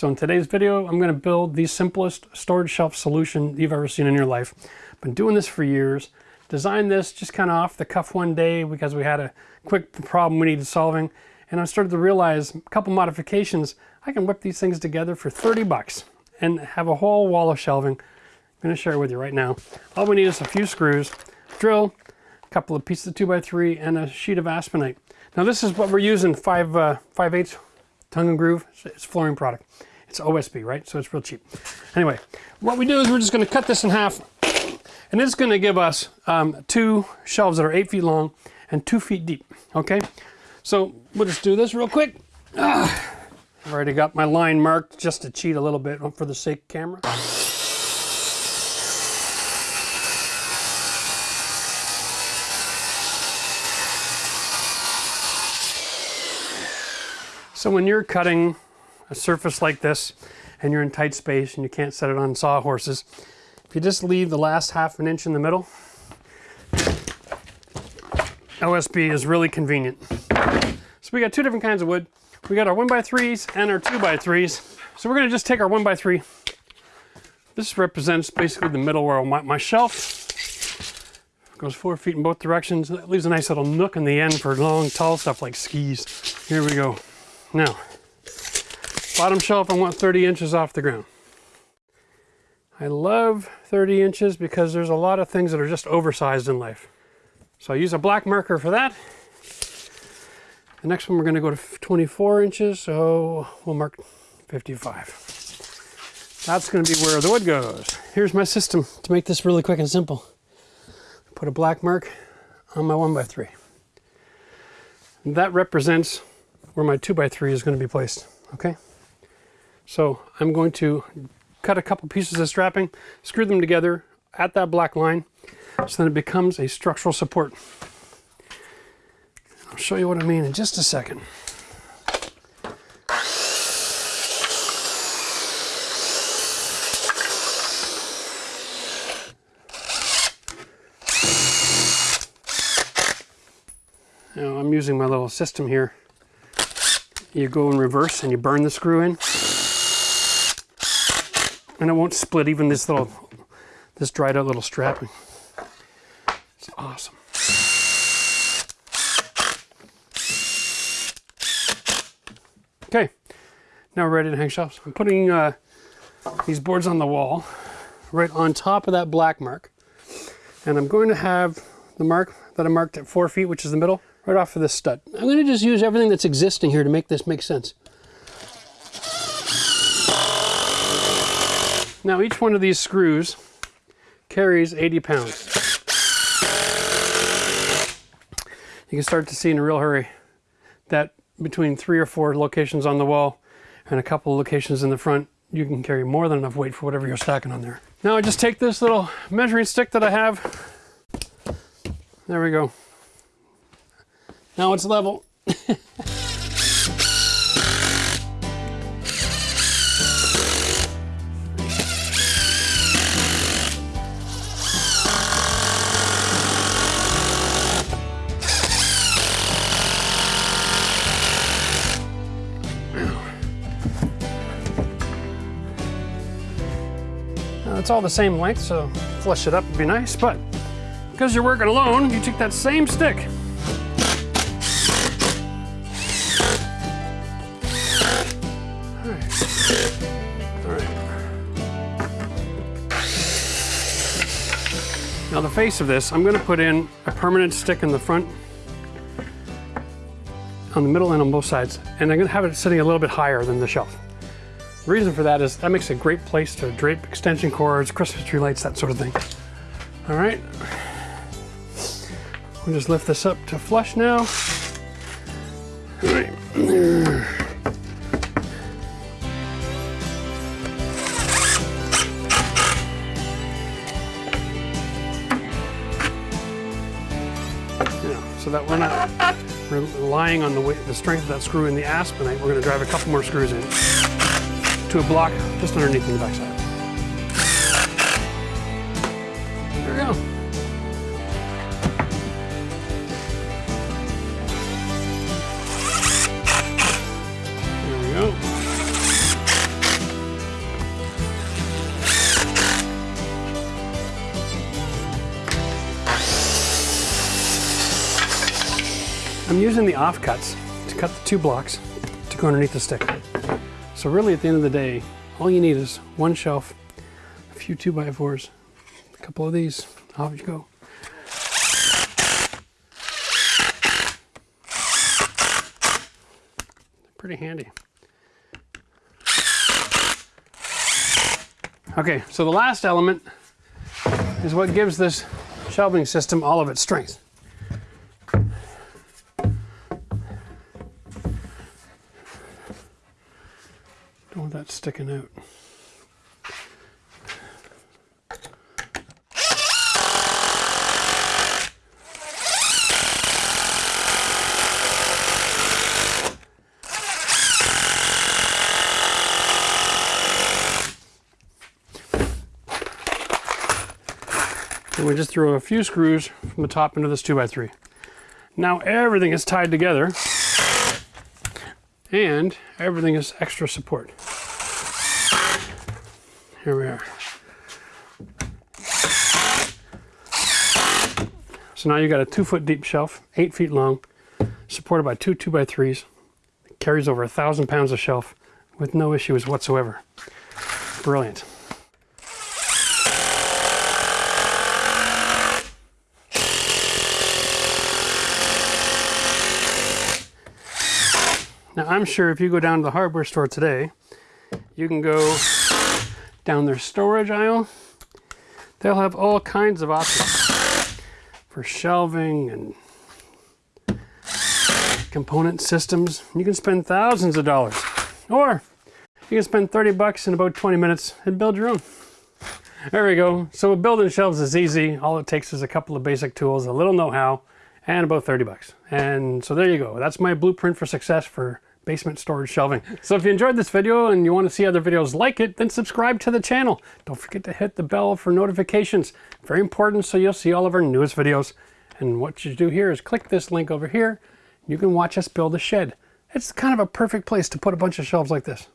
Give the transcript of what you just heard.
So in today's video, I'm going to build the simplest storage shelf solution you've ever seen in your life. Been doing this for years. Designed this just kind of off the cuff one day because we had a quick problem we needed solving. And I started to realize a couple modifications, I can whip these things together for 30 bucks and have a whole wall of shelving. I'm going to share it with you right now. All we need is a few screws, drill, a couple of pieces of 2x3, and a sheet of aspenite. Now this is what we're using, 5, uh, 5 8 tongue and groove. It's flooring product. It's OSB, right? So it's real cheap. Anyway, what we do is we're just going to cut this in half. And it's going to give us um, two shelves that are eight feet long and two feet deep. Okay, so we'll just do this real quick. Ah, I've already got my line marked just to cheat a little bit for the sake of camera. So when you're cutting a surface like this and you're in tight space and you can't set it on sawhorses, if you just leave the last half an inch in the middle, OSB is really convenient. So we got two different kinds of wood. We got our 1x3s and our 2x3s. So we're going to just take our 1x3. This represents basically the middle where my, my shelf goes four feet in both directions. That leaves a nice little nook in the end for long, tall stuff like skis. Here we go. Now, bottom shelf I want 30 inches off the ground. I love 30 inches because there's a lot of things that are just oversized in life. So I use a black marker for that. The next one we're going to go to 24 inches, so we'll mark 55. That's going to be where the wood goes. Here's my system to make this really quick and simple. Put a black mark on my 1x3. That represents where my 2x3 is going to be placed. Okay, so I'm going to cut a couple pieces of strapping, screw them together at that black line so then it becomes a structural support. I'll show you what I mean in just a second. Now I'm using my little system here you go in reverse and you burn the screw in and it won't split even this little this dried out little strapping it's awesome. Okay. Now we're ready to hang shelves. I'm putting uh, these boards on the wall right on top of that black mark. And i'm going to have the mark that i marked at four feet which is the middle right off of this stud. I'm going to just use everything that's existing here to make this make sense. Now each one of these screws carries 80 pounds. You can start to see in a real hurry that between three or four locations on the wall and a couple locations in the front, you can carry more than enough weight for whatever you're stacking on there. Now I just take this little measuring stick that I have. There we go. Now it's level. it's all the same length, so flush it up would be nice, but because you're working alone, you take that same stick Now the face of this, I'm going to put in a permanent stick in the front, on the middle and on both sides. And I'm going to have it sitting a little bit higher than the shelf. The reason for that is that makes a great place to drape extension cords, Christmas tree lights, that sort of thing. All right. We'll just lift this up to flush now. All right. so that we're not relying on the, the strength of that screw in the aspenite. We're going to drive a couple more screws in to a block just underneath in the backside. There we go. I'm using the offcuts to cut the two blocks to go underneath the stick. So really at the end of the day, all you need is one shelf, a few two by fours, a couple of these, off you go. Pretty handy. Okay, so the last element is what gives this shelving system all of its strength. Don't that sticking out. And we just throw a few screws from the top into this 2x3. Now everything is tied together and everything is extra support. Here we are. So now you've got a two foot deep shelf, eight feet long, supported by two 2x3s. It carries over a thousand pounds of shelf with no issues whatsoever. Brilliant. Now I'm sure if you go down to the hardware store today, you can go down their storage aisle. They'll have all kinds of options for shelving and component systems. You can spend thousands of dollars. Or you can spend 30 bucks in about 20 minutes and build your own. There we go. So building shelves is easy. All it takes is a couple of basic tools, a little know-how, and about 30 bucks. And so there you go. That's my blueprint for success for basement storage shelving. So if you enjoyed this video and you want to see other videos like it, then subscribe to the channel. Don't forget to hit the bell for notifications. Very important so you'll see all of our newest videos. And what you do here is click this link over here. You can watch us build a shed. It's kind of a perfect place to put a bunch of shelves like this.